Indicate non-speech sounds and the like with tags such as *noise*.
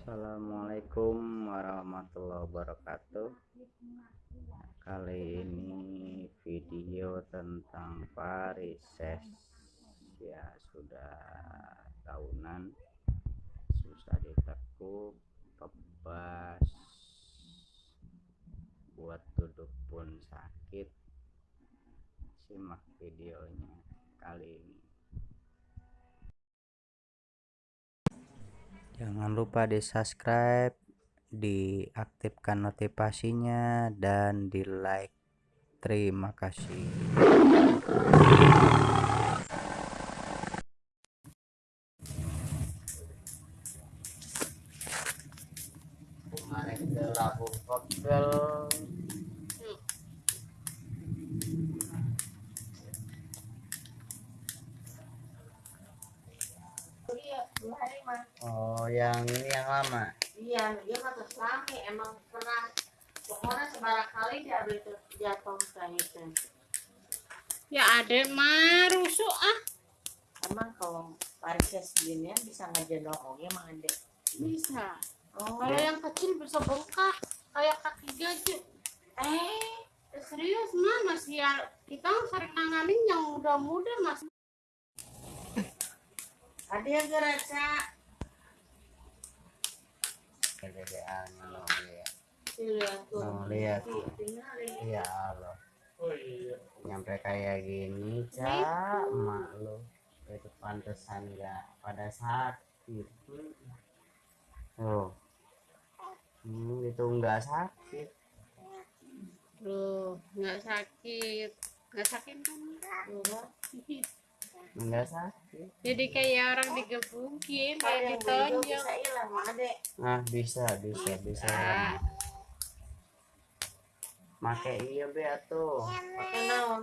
Assalamualaikum warahmatullahi wabarakatuh. Kali ini video tentang varises ya sudah tahunan. Susah ditekuk tebas. Buat duduk pun sakit. Simak videonya kali ini jangan lupa di subscribe diaktifkan notifikasinya dan di like terima kasih. Kemarin ke oh yang ini yang lama Iya, dia mah keselami emang pernah pokoknya sebarang kali dia itu jatuh kayak itu. Ya ada mah rusuk ah Emang kalau varises gini bisa ngegendong oge emang ada. bisa. Oh, Kalau yang kecil bisa bengkak kayak kaki gajah. eh, Serius mah masih ya kita sering nanganin yang muda-muda mas. Kegedean lo ya Lihat tuh. Oh, lihat. Ya Allah nyampe kayak gini cak emak lo. Itu pantesan nggak pada sakit. Oh hmm, itu nggak sakit. Loh, nggak sakit. Nggak sakit kan? *laughs* nggak sakit Jadi kayak orang digebukin, kayak ditonjok. bisa hilang, nah bisa bisa bisa Ah. make iya be tuh Pakai naon?